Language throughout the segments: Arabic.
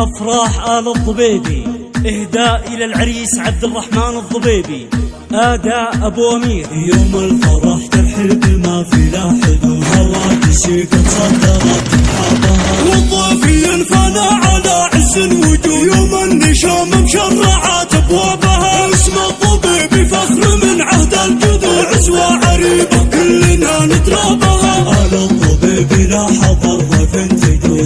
أفراح آل الضبيبي. إهداء إلى العريس عبد الرحمن الضبيبي. آداء أبو أمير. يوم الفرح ترحب ما في لا حدود هواجسي قد صدرت حبها والضيف ينفنى على عز الوجود. يوم النشام مشرعات أبوابها. اسم الطبيب فخر من عهد الجذور عزوة عريبة كلنا نترابها. آل الطبيب لا حضر ضيف تجو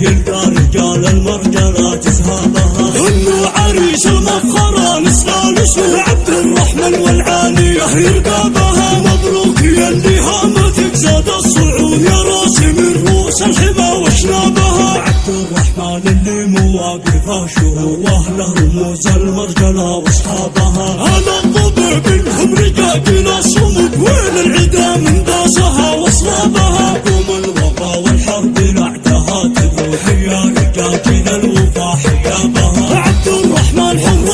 المرجلات اسهابها انه عريس المفخرة نسلال اسمه عبد الرحمن والعالية يلقى بها مبروك يا اللي هامتك زاد الصعود يا راسي من رؤوس الحمى وشنابها. عبد الرحمن اللي مواقفه شهور واهله رموز المرجلة وأصحابها. أنا الضبيب لهم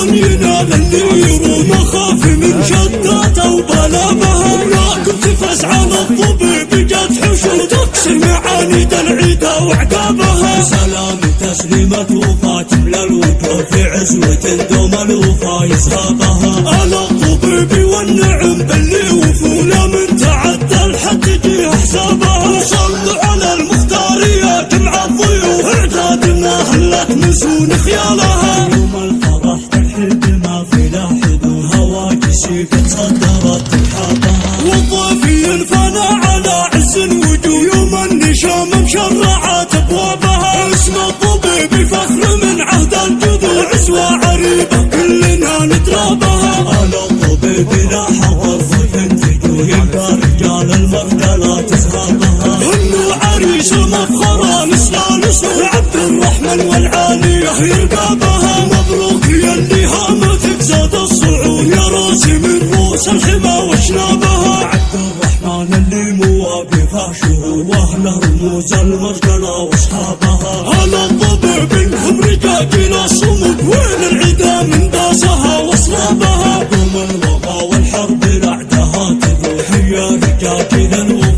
حر ينال اللي يروم خاف من شداته وبلابها راكب تفز على الضبيب جت حشود. تكسر معانيد العيدة وعقابها. سلام تسليمة وفا تملى الوجوه في عزوة دوم الوفا يسهابها على الضبيب والنعم باللي وفونا من تعدى الحد تجي حسابها. صلوا على المختار يا جمع الضيوف. اعدادنا هلت نسون خيالها. مشرعات ابوابها اسم الطبيب فخر من عهد الجذور عزوة عريبة كلنا نترابها آل الطبيب لا حضر ضيف تجو. يلقى رجال المرجلات اسهابها إنه عريس المفخرة نسلال اسمه عبد الرحمن والعالية يلقى بها مبروك يا اللي هامتك زاد الصعود. يا راسي من رؤوس الحمى وشنابها شهور واهله رموز المرجله واصحابها على الضبيب لهم رجاجيل الصمود وين العدا من داسها واصلابها قوم الوفا والحرب لعدها تذوح يا رجاجيل الوفا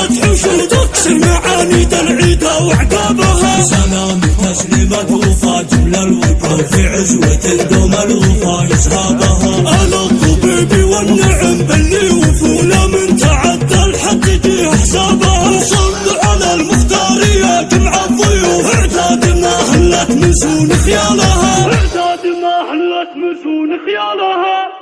فتح وشهد اكسر معاني العيدة وعقابها. سلام تسليمة وفا جملة الوفا في عزوة الدوم الوفا يصحابها أنا الطبيب والنعم باللي وفونا من تعدى الحق جي حسابها. صل على المختار يا جمع الضيوف. اعتاد ما حلت مسون خيالها. اعتاد ما حلت مسون خيالها.